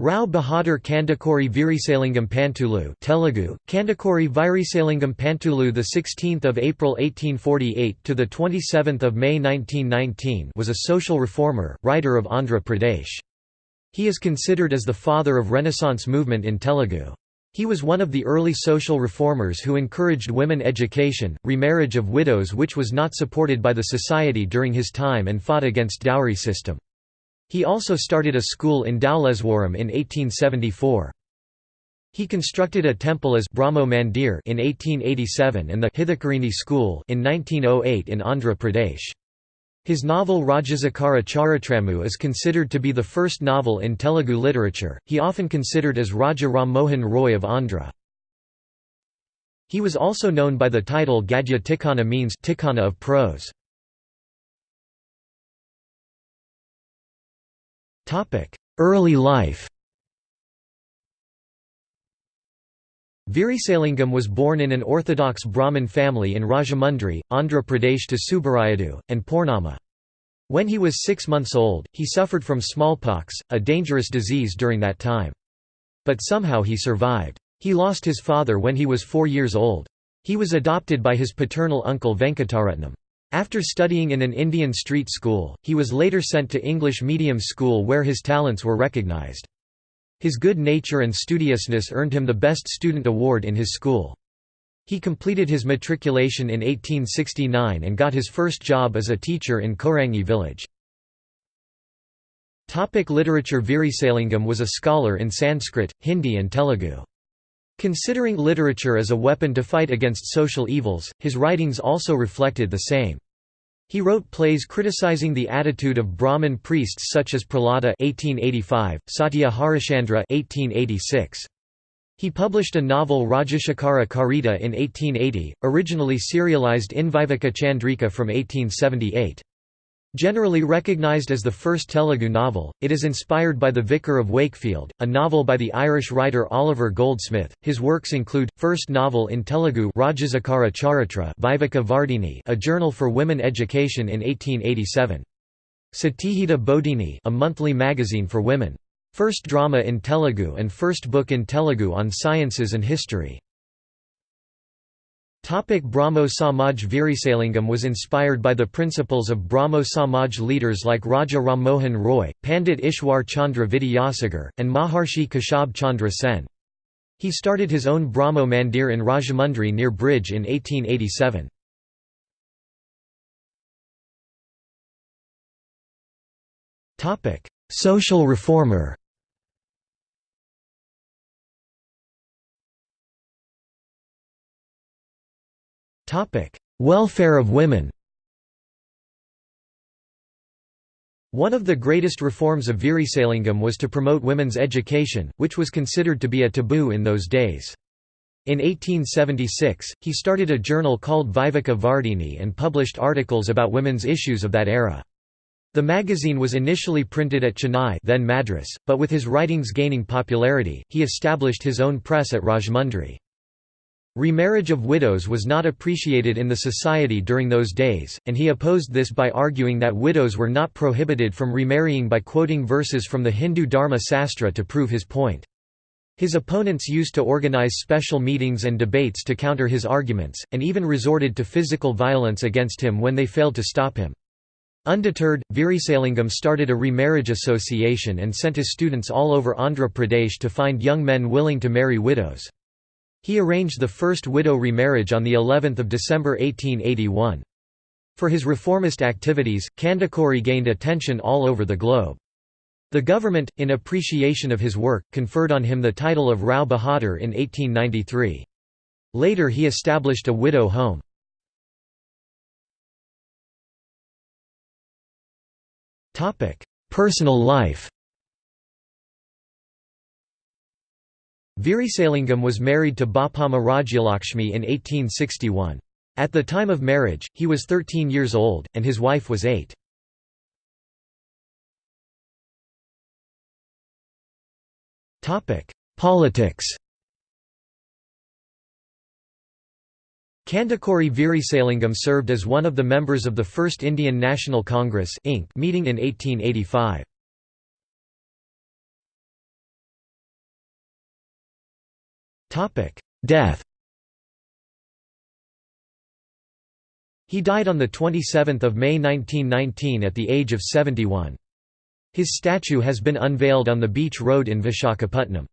Rao Bahadur Kandukuri Virisalingam Pantulu Telugu Kandukuri Virisalingam Pantulu the 16th of April 1848 to the 27th of May 1919 was a social reformer writer of Andhra Pradesh He is considered as the father of Renaissance movement in Telugu he was one of the early social reformers who encouraged women education, remarriage of widows which was not supported by the society during his time and fought against dowry system. He also started a school in Dowlaiswaram in 1874. He constructed a temple as Brahmo Mandir in 1887 and the Hithakarini School in 1908 in Andhra Pradesh. His novel Rajasekhara Charitramu is considered to be the first novel in Telugu literature, he often considered as Raja Ram Mohan Roy of Andhra. He was also known by the title Gadya Tikkana means Tikkana of prose. Early life Virisalingam was born in an orthodox Brahmin family in Rajahmundry, Andhra Pradesh to Subbarayadu, and Purnama. When he was six months old, he suffered from smallpox, a dangerous disease during that time. But somehow he survived. He lost his father when he was four years old. He was adopted by his paternal uncle Venkataratnam. After studying in an Indian street school, he was later sent to English medium school where his talents were recognized. His good nature and studiousness earned him the Best Student Award in his school. He completed his matriculation in 1869 and got his first job as a teacher in Korangi village. Topic literature Virisalingam was a scholar in Sanskrit, Hindi and Telugu. Considering literature as a weapon to fight against social evils, his writings also reflected the same. He wrote plays criticizing the attitude of Brahmin priests such as Prahlada (1885), Satya Harishchandra (1886). He published a novel Rajashekara Charita in 1880, originally serialized in Viveka Chandrika from 1878. Generally recognized as the first Telugu novel, it is inspired by The Vicar of Wakefield, a novel by the Irish writer Oliver Goldsmith. His works include first novel in Telugu Rajasekhara Charitra Viveka Vardhini, a journal for women education in 1887. Satihita Bodhini a monthly magazine for women. First drama in Telugu and first book in Telugu on sciences and history. Topic Brahmo Samaj Virisalingam was inspired by the principles of Brahmo Samaj leaders like Raja Ram Mohan Roy, Pandit Ishwar Chandra Vidyasagar, and Maharshi Keshab Chandra Sen. He started his own Brahmo Mandir in Rajahmundry near Bridge in 1887. Social reformer Welfare of women One of the greatest reforms of Virisalingam was to promote women's education, which was considered to be a taboo in those days. In 1876, he started a journal called Viveka Vardhini and published articles about women's issues of that era. The magazine was initially printed at Chennai then Madras, but with his writings gaining popularity, he established his own press at Rajahmundry. Remarriage of widows was not appreciated in the society during those days, and he opposed this by arguing that widows were not prohibited from remarrying by quoting verses from the Hindu Dharma Sastra to prove his point. His opponents used to organize special meetings and debates to counter his arguments, and even resorted to physical violence against him when they failed to stop him. Undeterred, Virisalingam started a remarriage association and sent his students all over Andhra Pradesh to find young men willing to marry widows. He arranged the first widow remarriage on the 11th of December 1881. For his reformist activities, Kandukuri gained attention all over the globe. The government, in appreciation of his work, conferred on him the title of Rao Bahadur in 1893. Later he established a widow home. Personal life Virisalingam was married to Bapamma Rajyalakshmi in 1861. At the time of marriage, he was 13 years old, and his wife was 8. Politics Kandukuri Virisalingam served as one of the members of the First Indian National Congress meeting in 1885. Death He died on 27 May 1919 at the age of 71. His statue has been unveiled on the Beach Road in Vishakhapatnam.